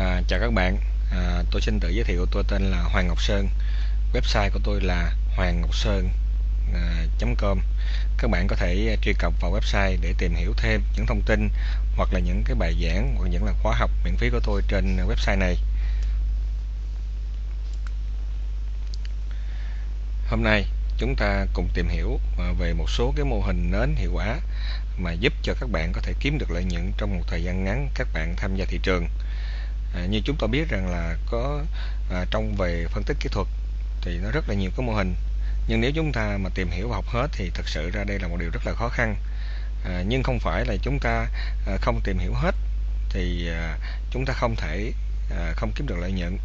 À, chào các bạn, à, tôi xin tự giới thiệu tôi tên là Hoàng Ngọc Sơn. Website của tôi là hoàng ngọc sơn.com à, Các bạn có thể truy cập vào website để tìm hiểu thêm những thông tin hoặc là những cái bài giảng hoặc những là khóa học miễn phí của tôi trên website này. Hôm nay chúng ta cùng tìm hiểu à, về một số cái mô hình nến hiệu quả mà giúp cho các bạn có thể kiếm được lợi nhuận trong một thời gian ngắn các bạn tham gia thị trường à, như chúng ta biết rằng là có à, trong về phân tích kỹ thuật thì nó rất là nhiều cái mô hình. Nhưng nếu chúng ta mà tìm hiểu và học hết thì thật sự ra đây là một điều rất là khó khăn. À, nhưng không phải là chúng ta à, không tìm hiểu hết thì à, chúng ta không thể à, không kiếm được lợi nhuận.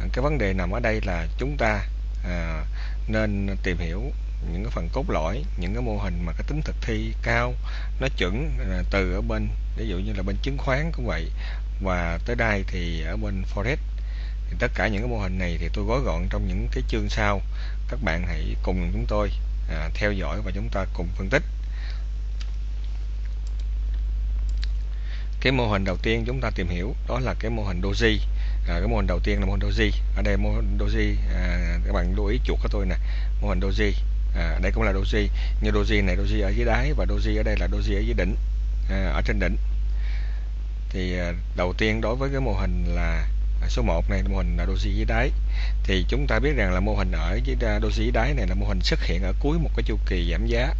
À, cái vấn đề nằm ở đây là chúng ta à, nên tìm hiểu những cái phần cốt lõi những cái mô hình mà cái tính thực thi cao nó chuẩn à, từ ở bên ví dụ như là bên chứng khoán cũng vậy và tới đây thì ở bên forex thì tất cả những cái mô hình này thì tôi gói gọn trong những cái chương sau. Các bạn hãy cùng chúng tôi à, theo dõi và chúng ta cùng phân tích. Cái mô hình đầu tiên chúng ta tìm hiểu đó là cái mô hình doji. À, cái mô hình đầu tiên là mô hình doji. Ở đây mô hình doji à, các bạn lưu ý chuột của tôi nè. Mô hình doji. À, đây cũng là doji. Như doji này doji ở dưới đáy và doji ở đây là doji ở dưới đỉnh à, ở trên đỉnh thì à, đầu tiên đối với cái mô hình là à, số 1 này mô hình là doji dưới đáy. Thì chúng ta biết rằng là mô hình ở dưới doji dưới đáy này là mô hình xuất hiện ở cuối một cái chu kỳ giảm giá.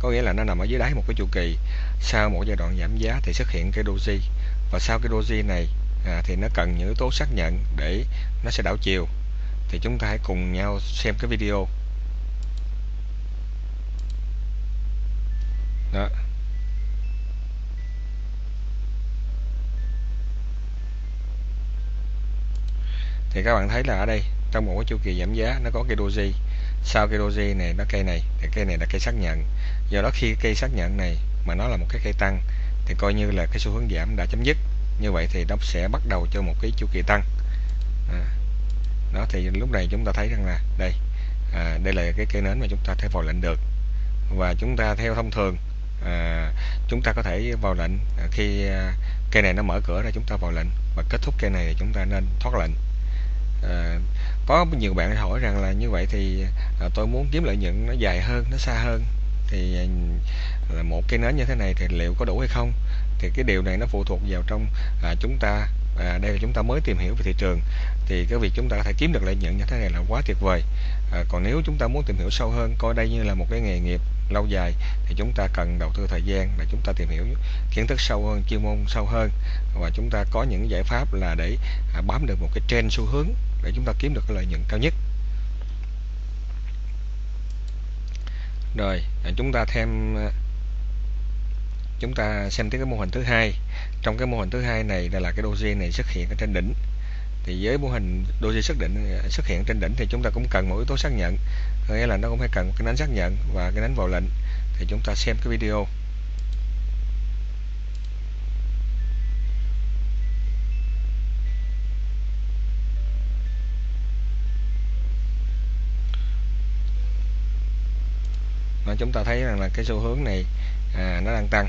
Có nghĩa là nó nằm ở dưới đáy một cái chu kỳ. Sau một giai đoạn giảm giá thì xuất hiện cái doji và sau cái doji này à, thì nó cần những yếu tố xác nhận để nó sẽ đảo chiều. Thì chúng ta hãy cùng nhau xem cái video. Đó. Thì các bạn thấy là ở đây trong một cái chu kỳ giảm giá nó có cây doji. Sau cây doji này nó cây này thì cây này là cây xác nhận. Do đó khi cây xác nhận này mà nó là một cái cây tăng thì coi như là cái xu hướng giảm đã chấm dứt. Như vậy thì nó sẽ bắt đầu cho một cái chu kỳ tăng. À, đó thì lúc này chúng ta thấy rằng là đây à, đây là cái cây nến mà chúng ta thể vào lệnh được. Và chúng ta theo thông thường à, chúng ta có thể vào lệnh à, khi à, cây này nó mở cửa ra chúng ta vào lệnh. Và kết thúc cây này thì chúng ta nên thoát lệnh có nhiều bạn hỏi rằng là như vậy thì à, tôi muốn kiếm lợi nhuận nó dài hơn nó xa hơn. Thì à, là một cái nến như thế này thì liệu có đủ hay không? Thì cái điều này nó phụ thuộc vào trong à, chúng ta à, đây là chúng ta mới tìm hiểu về thị trường. Thì cái việc chúng ta có thể kiếm được lợi nhuận như thế này là quá tuyệt vời. À, còn nếu chúng ta muốn tìm hiểu sâu hơn coi đây như là một cái nghề nghiệp lâu dài thì chúng ta cần đầu tư thời gian để chúng ta tìm hiểu kiến thức sâu hơn chuyên môn sâu hơn. Và chúng ta có những giải pháp là để à, bám được một cái trend xu hướng để chúng ta kiếm được cái lợi nhuận cao nhất. Rồi à, chúng ta thêm à, chúng ta xem tới cái mô hình thứ hai. Trong cái mô hình thứ hai này là, là cái doji này xuất hiện ở trên đỉnh thì với mô hình doji xác định ờ, xuất hiện trên đỉnh thì chúng ta cũng cần một yếu tố xác nhận. Nghĩa là nó cũng phải cần cái nến xác nhận và cái nến vào lệnh thì chúng ta xem cái video. Mà chúng ta thấy rằng là cái xu hướng này à, nó đang tăng.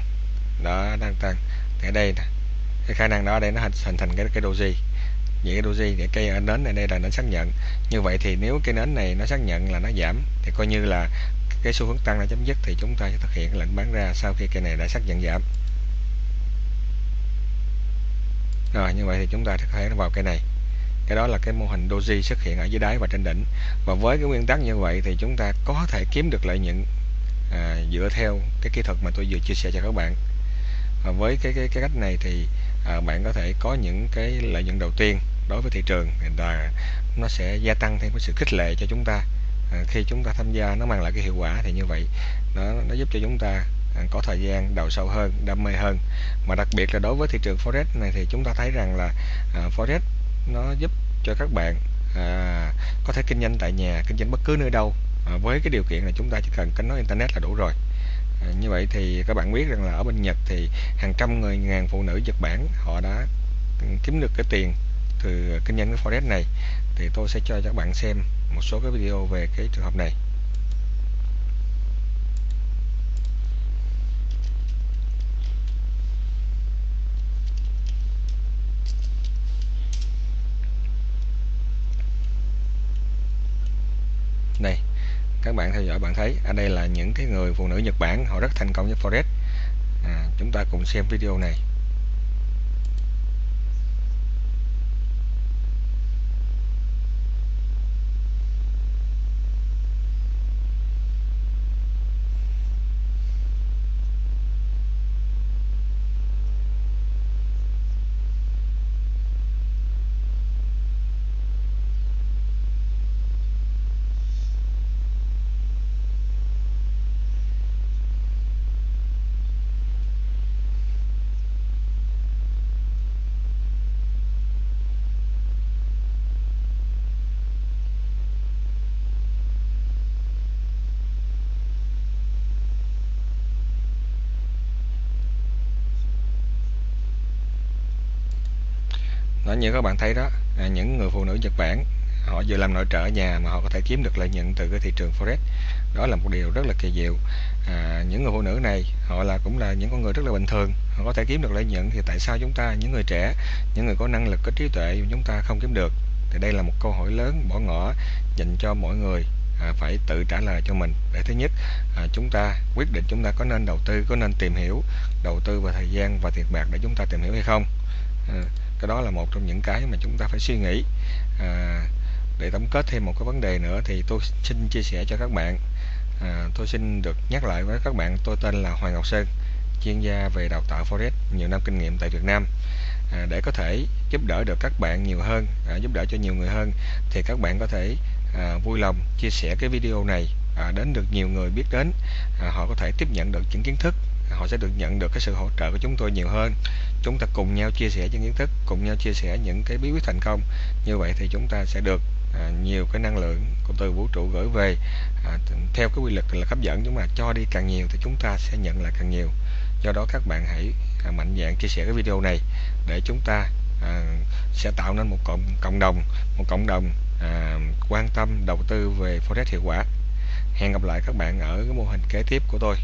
Đó đang tăng. Thì ở đây cái khả năng đó đây nó hình, hình thành cái cái doji vậy cái doji để cây nến này đây là nó xác nhận. Như vậy thì nếu cái nến này nó xác nhận là nó giảm thì coi như là cái xu hướng tăng đã chấm dứt thì chúng ta sẽ thực hiện lệnh bán ra sau khi cây này đã xác nhận giảm. Rồi như vậy thì chúng ta có thể vào cây này. Cái đó là cái mô hình doji xuất hiện ở dưới đáy và trên đỉnh. Và với cái nguyên tắc như vậy thì chúng ta có thể kiếm được lợi nhuận à, dựa theo cái kỹ thuật mà tôi vừa chia sẻ cho các bạn. Và với cái cái, cái cách này thì à, bạn có thể có những cái lợi nhuận đầu tiên đối với thị trường là nó sẽ gia tăng thêm cái sự khích lệ cho chúng ta. À, khi chúng ta tham gia nó mang lại cái hiệu quả thì như vậy nó nó giúp cho chúng ta à, có thời gian đầu sâu hơn đam mê hơn. Mà đặc biệt là đối với thị trường forex này thì chúng ta thấy rằng là à, forex nó giúp cho các bạn à, có thể kinh doanh tại nhà kinh doanh bất cứ nơi đâu. À, với cái điều kiện là chúng ta chỉ cần kết nối internet là đủ rồi. À, như vậy thì các bạn biết rằng là ở bên Nhật thì hàng trăm người ngàn phụ nữ Nhật Bản họ đã kiếm được cái tiền từ kinh doanh cái forex này thì tôi sẽ cho các bạn xem một số cái video về cái trường hợp này. Này các bạn theo dõi bạn thấy ở đây là những cái người phụ nữ Nhật Bản họ rất thành công với forex. À, chúng ta cùng xem video này. Như các bạn thấy đó à, những người phụ nữ Nhật Bản họ vừa làm nội trợ ở nhà mà họ có thể kiếm được lợi nhuận từ cái thị trường forex. Đó là một điều rất là kỳ diệu. À, những người phụ nữ này họ là cũng là những con người rất là bình thường họ có thể kiếm được lợi nhuận. Thì tại sao chúng ta những người trẻ những người có năng lực có trí tuệ chúng ta không kiếm được? Thì đây là một câu hỏi lớn bỏ ngỏ dành cho mọi người à, phải tự trả lời cho mình. Để thứ nhất à, chúng ta quyết định chúng ta có nên đầu tư có nên tìm hiểu đầu tư về thời gian và tiền bạc để chúng ta tìm hiểu hay không. À, cái đó là một trong những cái mà chúng ta phải suy nghĩ. À, để tổng kết thêm một cái vấn đề nữa thì tôi xin chia sẻ cho các bạn. À, tôi xin được nhắc lại với các bạn tôi tên là Hoàng Ngọc Sơn chuyên gia về đào tạo forex nhiều năm kinh nghiệm tại Việt Nam. À, để có thể giúp đỡ được các bạn nhiều hơn à, giúp đỡ cho nhiều người hơn thì các bạn có thể à, vui lòng chia sẻ cái video này à, đến được nhiều người biết đến à, họ có thể tiếp nhận được những kiến thức họ sẽ được nhận được cái sự hỗ trợ của chúng tôi nhiều hơn. Chúng ta cùng nhau chia sẻ những kiến thức cùng nhau chia sẻ những cái bí quyết thành công. Như vậy thì chúng ta sẽ được à, nhiều cái năng lượng của từ vũ trụ gửi về à, theo cái quy luật là hấp dẫn. Chúng mà cho đi càng nhiều thì chúng ta sẽ nhận lại càng nhiều. Do đó các bạn hãy à, mạnh dạn chia sẻ cái video này để chúng ta à, sẽ tạo nên một cộng cộng đồng một cộng đồng à, quan tâm đầu tư về forex hiệu quả. Hẹn gặp lại các bạn ở cái mô hình kế tiếp của tôi.